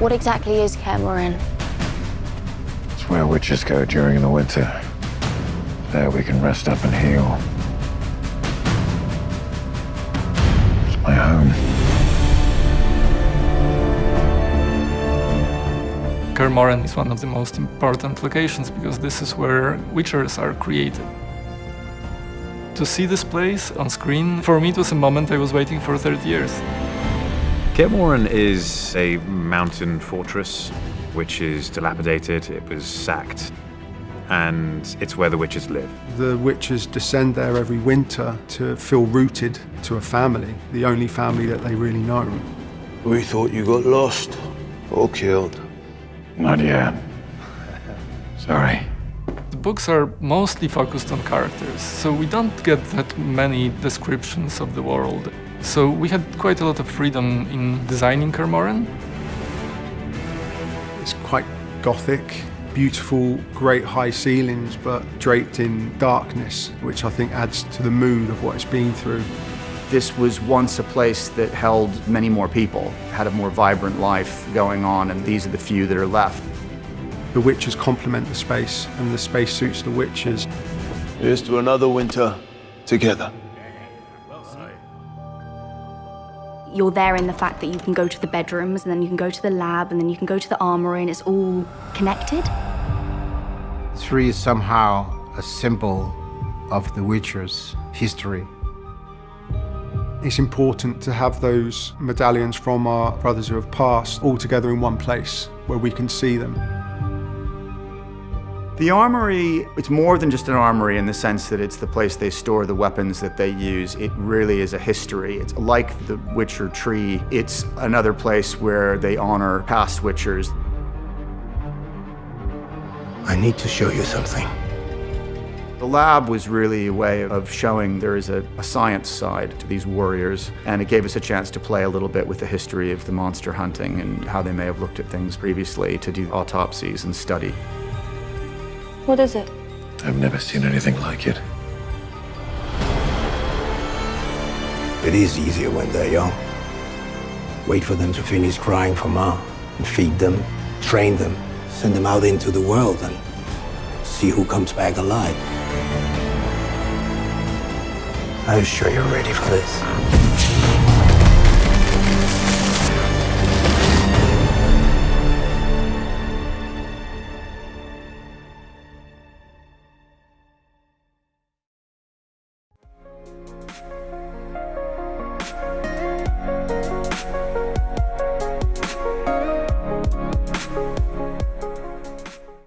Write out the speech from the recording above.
What exactly is Kaer Morhen? It's where witchers go during the winter. There we can rest up and heal. It's my home. Kaer Morhen is one of the most important locations because this is where witchers are created. To see this place on screen, for me it was a moment I was waiting for 30 years. Kaer is a mountain fortress which is dilapidated, it was sacked, and it's where the witchers live. The witchers descend there every winter to feel rooted to a family, the only family that they really know. We thought you got lost or killed. Not yet. Sorry. The books are mostly focused on characters, so we don't get that many descriptions of the world. So we had quite a lot of freedom in designing Kaer Morhen. It's quite gothic, beautiful, great high ceilings, but draped in darkness, which I think adds to the mood of what it's been through. This was once a place that held many more people, had a more vibrant life going on, and these are the few that are left. The witchers complement the space, and the space suits the witchers. Here's to another winter together. You're there in the fact that you can go to the bedrooms, and then you can go to the lab, and then you can go to the armory, and it's all connected. Three is somehow a symbol of the Witcher's history. It's important to have those medallions from our brothers who have passed all together in one place where we can see them. The armory, it's more than just an armory in the sense that it's the place they store the weapons that they use. It really is a history. It's like the Witcher tree. It's another place where they honor past Witchers. I need to show you something. The lab was really a way of showing there is a, a, science side to these warriors, and it gave us a chance to play a little bit with the history of the monster hunting and how they may have looked at things previously to do autopsies and study. What is it? I've never seen anything like it. It is easier when they're young. Wait for them to finish crying for mom, and feed them, train them, send them out into the world, and see who comes back alive. Are you sure you're ready for this? life.